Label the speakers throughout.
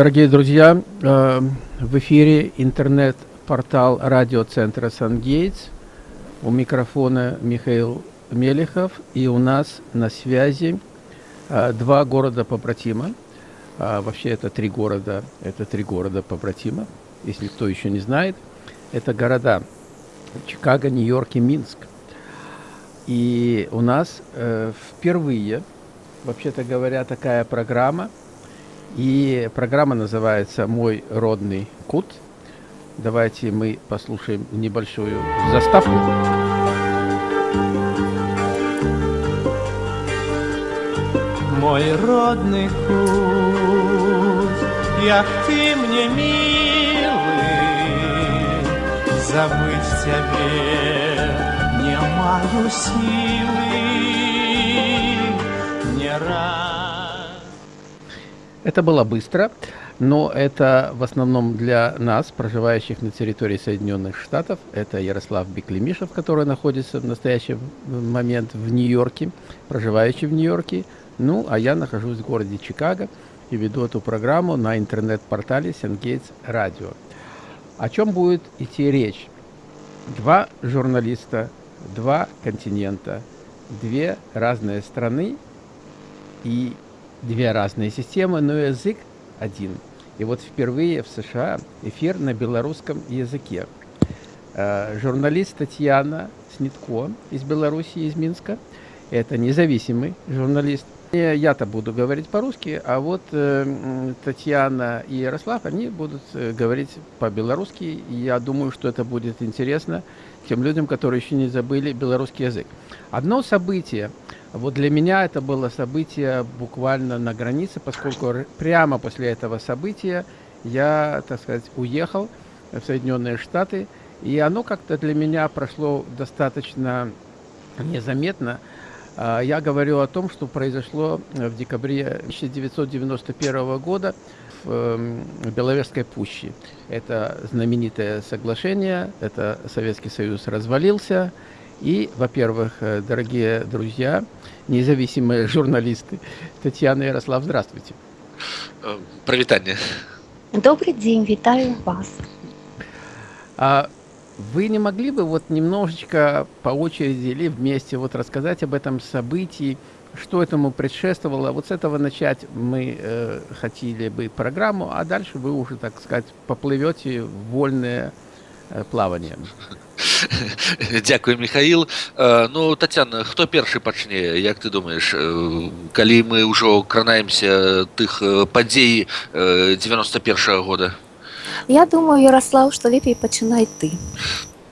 Speaker 1: Дорогие друзья, э, в эфире интернет-портал радиоцентра «Сангейтс». У микрофона Михаил Мелехов. И у нас на связи э, два города побратима. А, вообще это три города, это три города побратима, если кто еще не знает. Это города Чикаго, Нью-Йорк и Минск. И у нас э, впервые, вообще-то говоря, такая программа – и программа называется «Мой родный кут». Давайте мы послушаем небольшую заставку.
Speaker 2: Мой родный кут, як ты мне милый, забыть тебе не маю силы, не раз.
Speaker 1: Это было быстро, но это в основном для нас, проживающих на территории Соединенных Штатов. Это Ярослав Беклемишев, который находится в настоящий момент в Нью-Йорке, проживающий в Нью-Йорке. Ну, а я нахожусь в городе Чикаго и веду эту программу на интернет-портале Сенгейтс Радио. О чем будет идти речь? Два журналиста, два континента, две разные страны и две разные системы, но язык один. И вот впервые в США эфир на белорусском языке. Э, журналист Татьяна Снитко из Беларуси, из Минска. Это независимый журналист. Я-то буду говорить по-русски, а вот э, Татьяна и Ярослав, они будут э, говорить по-белорусски. Я думаю, что это будет интересно тем людям, которые еще не забыли белорусский язык. Одно событие – вот для меня это было событие буквально на границе, поскольку прямо после этого события я, так сказать, уехал в Соединенные Штаты, и оно как-то для меня прошло достаточно незаметно. А, я говорю о том, что произошло в декабре 1991 года в эм, Беловежской пуще. Это знаменитое соглашение, это Советский Союз развалился, и, во-первых, э, дорогие друзья, независимые журналисты, Татьяна Ярослав, здравствуйте.
Speaker 3: Э, Привитание.
Speaker 4: Добрый день, витаю вас.
Speaker 1: Вы не могли бы вот немножечко по очереди или вместе вот рассказать об этом событии, что этому предшествовало? Вот с этого начать мы э, хотели бы программу, а дальше вы уже, так сказать, поплывете в вольное э, плавание.
Speaker 3: Дзякуй михаил э, ну татяна хто першы пачне як ты думаешь э, калі мы ўжо кранаемся тых э, падзей 91 -го года
Speaker 4: я думаю ярослав что лепей пачынай ты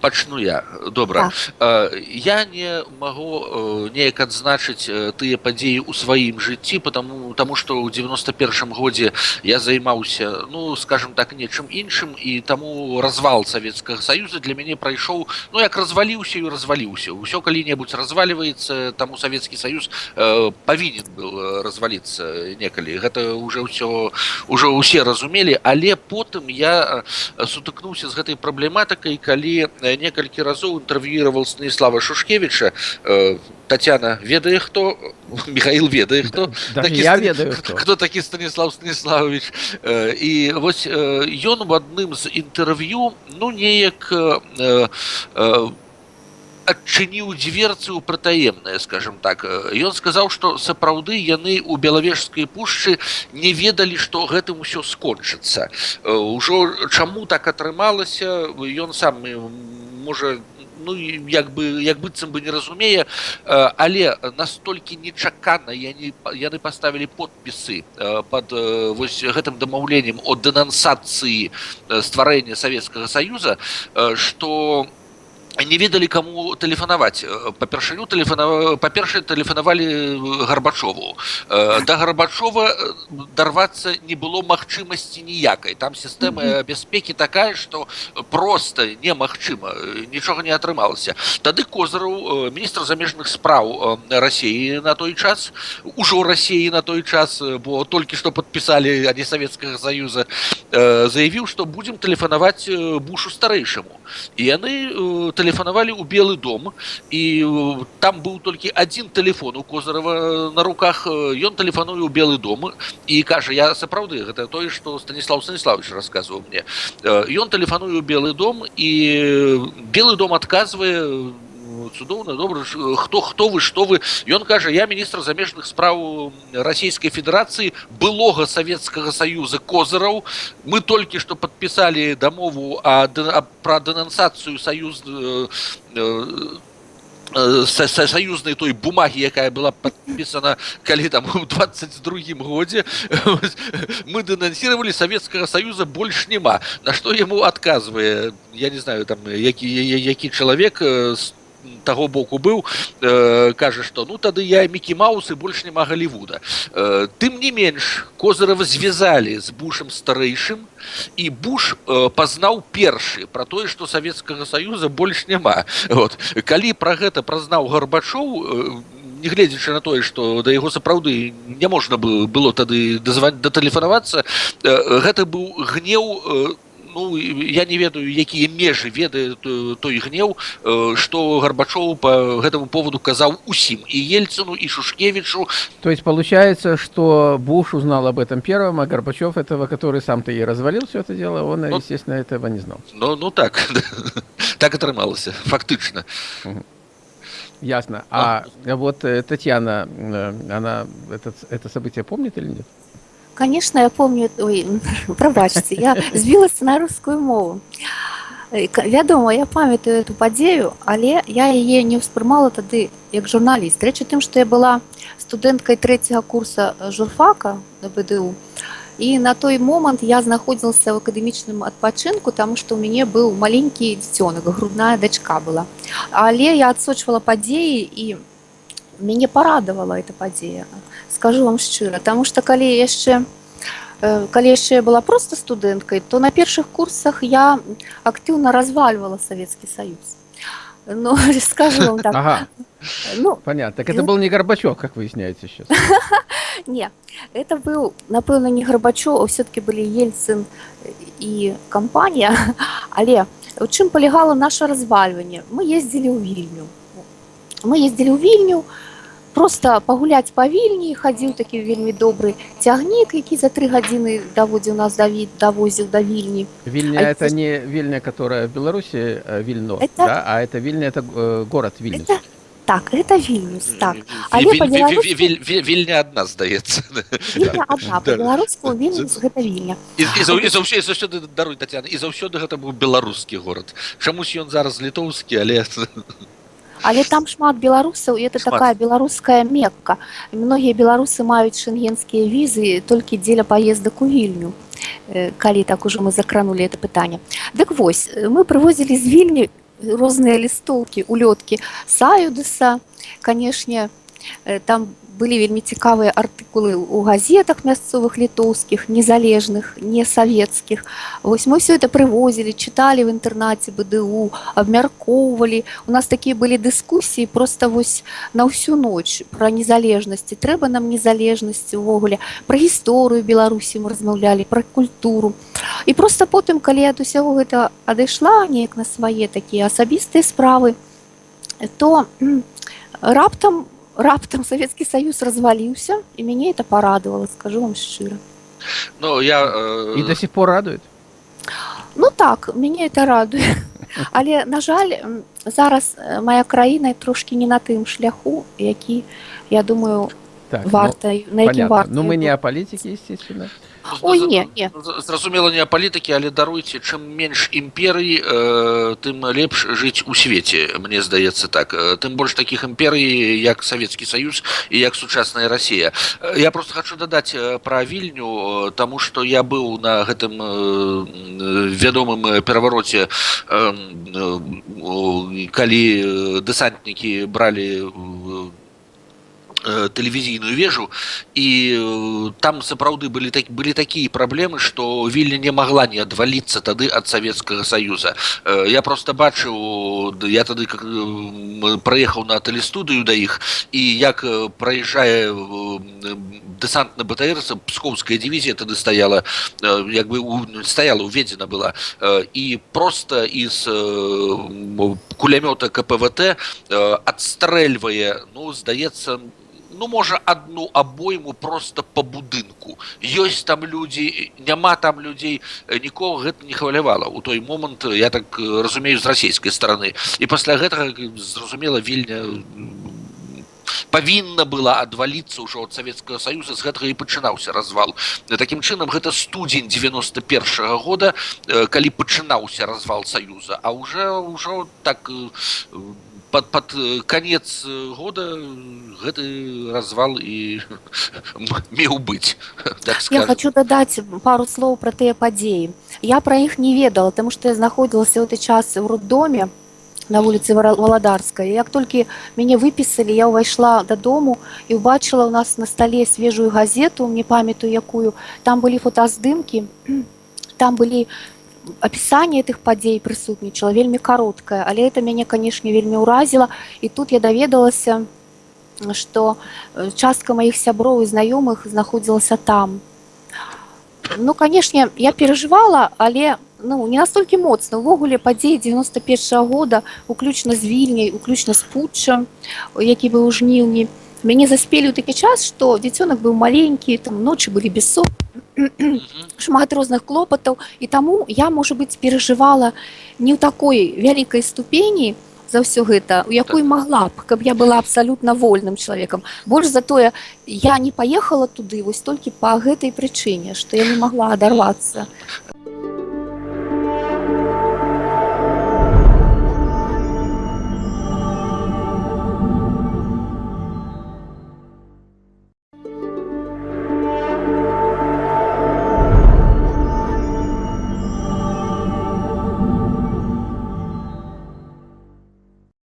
Speaker 3: пачну я добра так. я не магу неяк адзначыць тыя падзеі ў сваім жыцці потому тому что ў 91 годзе я займаўся ну скажем так нечым іншым і таму развал савецкага саюза для мяне прайшоў ну як разваліўся і разваліўся ўсё калі-небудзь разваливается таму савецкі саюз павінен был разваліцца некалі гэта уже ўсё ўжо ўсе разумелі але потым я сутыкнуўся з гэтай праблематыкай калі некалькі разоў інтэрв'юировал станіслава шушкевича э, татяна ведае хто михаил ведае хто
Speaker 1: да, такі, я ведаю хто.
Speaker 3: хто такі станіслав станіславович э, і вось ён в адным з інтэрв'ю ну неяк э, э, адчыніў дзверцы ў прытаемнае скажем так ён сказаў што сапраўды яны ў белавежскай пушчы не ведалі што гэтым усё скончыцца ўжо чаму так атрымалася ён сам можа ну як бы як быццам бы не разумее але настолькі нечакана я не яны паставілі подпісы под вось гэтым дамаўленнем о дэнансацыі стварэння савецкага саюза что у не ведалі кому тэлефанаваць па-першаю тэлефана па-першае тэлефанавалі гарбачову да гарбачова дарвацца не было магчымасці ніякай там сістэма бяспекі такая што просто немагчыма нічога не атрымалася тады козыраў міністр замежных спраў рассіі на той час ужо рассіі на той час бо толькі што падпісалі ані савецкага саюза заявіў што будзем тэлефанаваць бушу старэйшаму і яны тэлеф тэлефанавалі ў белы дом і там быў толькі адзін телефон у козырова на руках ён тэлефануе ў белы дом і кажа я сапраўды гэта тое што станіслав станіславович рассказываў мне ён тэлефануе ў белы дом і белы дом адказвае у цудоўна добра хто хто вы што вы ён кажа я міністр замежных спраў расійскай федэрацыі былога савецкага саюза козыраў мы толькі што падпісалі дамову а пра дэнансацыю саюз саюзнай той бумагі якая была подпісана калі там у 22 годзе мы дэнансировали савецкага саюза больш няма на што яму адказвае я не знаю там які які чалавек з таго боку быў э, кажа што ну тады я мікі маусы больш няма галівуда э, тым не менш козырава звязалі з бушам старэйшым і буш э, пазнаў першы пра тое што савецкага саюза больш няма вот калі пра гэта празнаў гарбачоў не гледзячы на тое што да яго сапраўды не можна было тады дазваць датэлефанавацца гэта быў гнеў у ну я не ведаю якія межы ведае той гнеў что горбачоў по гэтаму поводу казаў усім і ельцину і шушкевичу
Speaker 1: то есть получается что буш узнал об этом первым а горбачев этого который сам-то и развалил все это дело он ну, естественно этого не знал
Speaker 3: ну ну так так атрымалася фактычна
Speaker 1: ясно а, а вот э, татьяна э, она этот это событие помнит или нет
Speaker 4: Конечно, я помню, ой, пробачце, я збілася на рускую мову. Вядома, я памятаю эту падзею, але я яе не ўспрымала тады як журналіст. Рэчы тым, што я была студэнткай трэцяга курса журфака на БДУ. І на той момант я знаходзілася ў акадэмічным адпачынку, таму што ў мяне быў маленькі дзіцёнак, грудная дачка была. Але я адсочвала падзеі і мяне парадавала эта падзея скажу вам шчыра Таму што калі яшчэ калі яшчэ я была просто студэнткай то на першых курсах я актыўна развальвала савецкі саюз ну скажу вам так ага.
Speaker 1: ну понятно так это был не горбачок как выясняется сейчас
Speaker 4: не это быў напэўна не гарбачо все-таки былі ельцын і кампанія але у чым палягала наше развальванне мы ездзілі ў вільню мы ездзілі ў вільню у просто пагуляць па вільні хадзіў такі вельмі добры цягнік які за тры гадзіны даводзіў нас давід давозіў да вільні
Speaker 1: вільня а это не вільня которая в беларусі э, вільно это... да? а это вільня это э, город вільню это...
Speaker 4: так это вільнюс так
Speaker 3: вільня адна здаецца заўсёды даруй татяна і заўсёды гэта быў беларускі горад чамусь ён зараз літоўскі але
Speaker 4: але там шмат беларусаў это шмат. такая беларуская мекка многія беларусы маюць шэнгенскія візы толькі дзеля паездак у вільню э, калі так ужо мы закранули это пытанне дык вось мы прывозілі з вільні розныя лістоўкі улёткі саюдыса канешне э, там было былі вельмі цікавыя артыкулы ў газетах мясцовых літоўскіх незалежных не савецкіх. Вось мы все это прывозілі чыталі в інтэрнаце бДУ абмяркоўвалі. У нас такія былі дыскусіі просто вось на ўсю ноч про незалежнасці. Трэба нам незалежнасці увогуле про гісторыю беларусі мы размаўлялі про культуру. І просто потым калі ад усяго гэта адышла неяк на свае такія асабістыя справы то раптам у раптам Савецкі Саюз разваліўся і мяне это парадавала скажу вам шчыра
Speaker 3: Ну я э...
Speaker 1: і до сих пор радует
Speaker 4: Ну так мяне это радуе але на жаль зараз э, моя краіна трошки не на тым шляху які я думаю так, варта ну, на якім варта
Speaker 1: Ну мы не о палітике естественно
Speaker 4: Ой, не, не.
Speaker 3: зразумела не палітыкі але даруйце чым менш імперый э, тым лепш жыць у свеце мне здаецца так э, тым больш таких імперый як савецкі саюз і як сучасная Росія э, я просто хочу дадаць э, пра вільню тому что я быў на гэтым вядомым перавароце калі дэсантнікі бралі э, тэлевізійную вежу і э, там сапраўды былі так былі такія праблемы што вільня не магла не адваліцца тады ад савецкага саюза Э, я просто бачыў д- я тады как м, праехаў на тэлестудыю да іх і як э, праязджае э, дэсантна БТР пскоўская дывізія тады стаяла э, як бы у- стаяла уведзена была Э, і просто из кулямёта КПВТ э, адстрэльвае ну здаецца ну можа одну абойму просто по будынку ёсць там людзі няма там людзей э, нікога гэта не хвалявала у той момант я так э, разумею з расійскай стороны і пасля гэтага э, зразумела вільня м, павінна была адваліцца ўжо ад савецкага саюза з гэтага і пачынаўся развал такім чынам гэта студзень 91 -го года э, калі пачынаўся развал саюза а уже ўжо так э, под под э, конец э, года гэты развал і меў быць так
Speaker 4: Я
Speaker 3: скажем.
Speaker 4: хочу дадаць пару слоў пра тыя падзеі. Я пра іх не ведала, таму што я знаходзілася ў той час у роддоме на вуліцы Вара- Валадарскай. Як толькі мяне выпісалі, я ўвайшла дадому і ўбачыла ў нас на стале свежую газету, не памятаю якую. Там былі фотаздымкі, там былі апісанне тых падзей прысутнічала вельмі кароткае, але это мяне, канешне, вельмі ўразіла. І тут я даведалася, што э, частка маіх сяброў і знаёмых знаходзілася там. Ну, канешне, я перажывала, але ну, не настолькі моцна. Увогуле падзеі 91 -го года, уключна з вільняй, уключна з путчам, які быў у жніўні. Мяне заспелі ў такі час, што дзіцёнак быў маленькі, там ночы былі бессо
Speaker 3: Мгм.
Speaker 4: шмат розных клопатаў і таму я можа быць перажывала не ў такой вялікай ступені за ўсё гэта у якой магла б каб я была абсалютна вольным чалавекам больш затое я не паехала туды вось толькі па гэтай прычыне што я не магла адарвацца